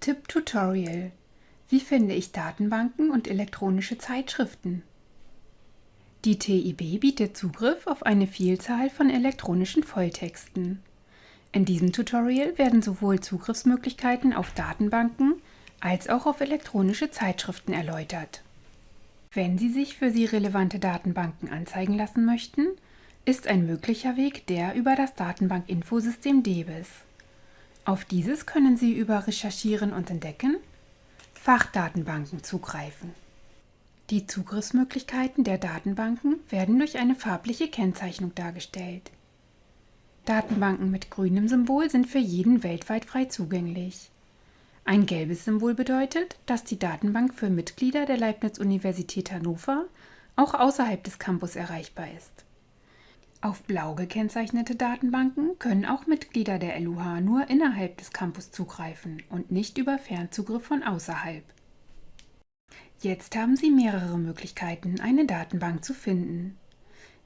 Tipp Tutorial Wie finde ich Datenbanken und elektronische Zeitschriften? Die TIB bietet Zugriff auf eine Vielzahl von elektronischen Volltexten. In diesem Tutorial werden sowohl Zugriffsmöglichkeiten auf Datenbanken als auch auf elektronische Zeitschriften erläutert. Wenn Sie sich für Sie relevante Datenbanken anzeigen lassen möchten, ist ein möglicher Weg der über das Datenbankinfosystem DEBIS. Auf dieses können Sie über Recherchieren und Entdecken Fachdatenbanken zugreifen. Die Zugriffsmöglichkeiten der Datenbanken werden durch eine farbliche Kennzeichnung dargestellt. Datenbanken mit grünem Symbol sind für jeden weltweit frei zugänglich. Ein gelbes Symbol bedeutet, dass die Datenbank für Mitglieder der Leibniz-Universität Hannover auch außerhalb des Campus erreichbar ist. Auf blau gekennzeichnete Datenbanken können auch Mitglieder der LUH nur innerhalb des Campus zugreifen und nicht über Fernzugriff von außerhalb. Jetzt haben Sie mehrere Möglichkeiten, eine Datenbank zu finden.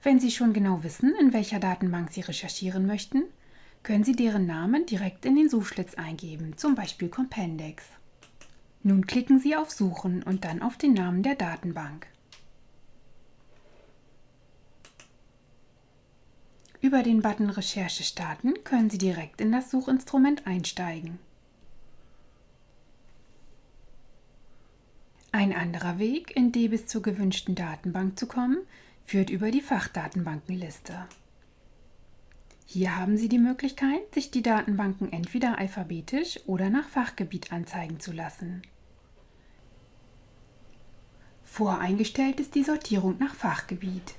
Wenn Sie schon genau wissen, in welcher Datenbank Sie recherchieren möchten, können Sie deren Namen direkt in den Suchschlitz eingeben, zum Beispiel Compendex. Nun klicken Sie auf Suchen und dann auf den Namen der Datenbank. Über den Button Recherche starten können Sie direkt in das Suchinstrument einsteigen. Ein anderer Weg, in DBIS zur gewünschten Datenbank zu kommen, führt über die Fachdatenbankenliste. Hier haben Sie die Möglichkeit, sich die Datenbanken entweder alphabetisch oder nach Fachgebiet anzeigen zu lassen. Voreingestellt ist die Sortierung nach Fachgebiet.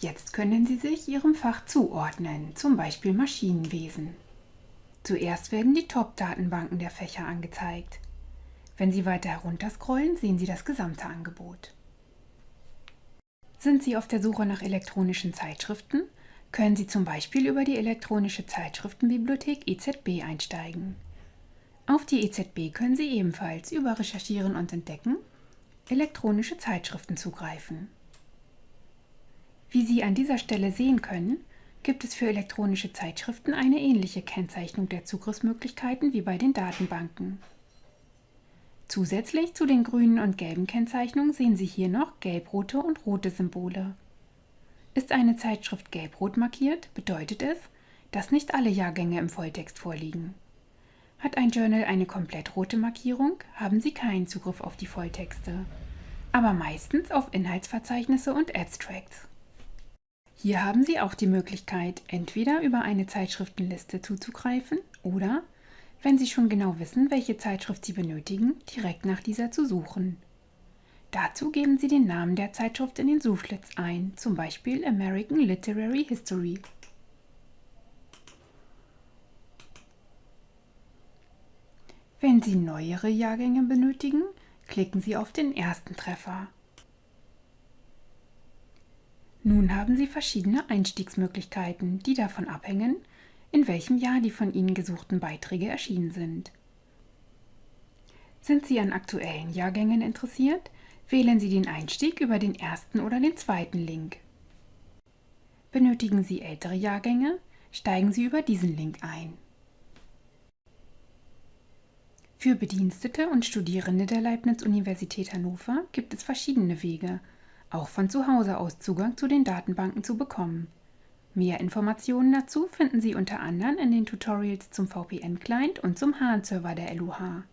Jetzt können Sie sich Ihrem Fach zuordnen, zum Beispiel Maschinenwesen. Zuerst werden die Top-Datenbanken der Fächer angezeigt. Wenn Sie weiter herunterscrollen, sehen Sie das gesamte Angebot. Sind Sie auf der Suche nach elektronischen Zeitschriften, können Sie zum Beispiel über die elektronische Zeitschriftenbibliothek EZB einsteigen. Auf die EZB können Sie ebenfalls über Recherchieren und Entdecken elektronische Zeitschriften zugreifen. Wie Sie an dieser Stelle sehen können, gibt es für elektronische Zeitschriften eine ähnliche Kennzeichnung der Zugriffsmöglichkeiten wie bei den Datenbanken. Zusätzlich zu den grünen und gelben Kennzeichnungen sehen Sie hier noch gelb-rote und rote Symbole. Ist eine Zeitschrift gelb-rot markiert, bedeutet es, dass nicht alle Jahrgänge im Volltext vorliegen. Hat ein Journal eine komplett rote Markierung, haben Sie keinen Zugriff auf die Volltexte, aber meistens auf Inhaltsverzeichnisse und Abstracts. Hier haben Sie auch die Möglichkeit, entweder über eine Zeitschriftenliste zuzugreifen oder, wenn Sie schon genau wissen, welche Zeitschrift Sie benötigen, direkt nach dieser zu suchen. Dazu geben Sie den Namen der Zeitschrift in den Suchschlitz ein, zum Beispiel American Literary History. Wenn Sie neuere Jahrgänge benötigen, klicken Sie auf den ersten Treffer. Nun haben Sie verschiedene Einstiegsmöglichkeiten, die davon abhängen, in welchem Jahr die von Ihnen gesuchten Beiträge erschienen sind. Sind Sie an aktuellen Jahrgängen interessiert, wählen Sie den Einstieg über den ersten oder den zweiten Link. Benötigen Sie ältere Jahrgänge, steigen Sie über diesen Link ein. Für Bedienstete und Studierende der Leibniz-Universität Hannover gibt es verschiedene Wege, auch von zu Hause aus Zugang zu den Datenbanken zu bekommen. Mehr Informationen dazu finden Sie unter anderem in den Tutorials zum VPN-Client und zum Hahn-Server der LUH.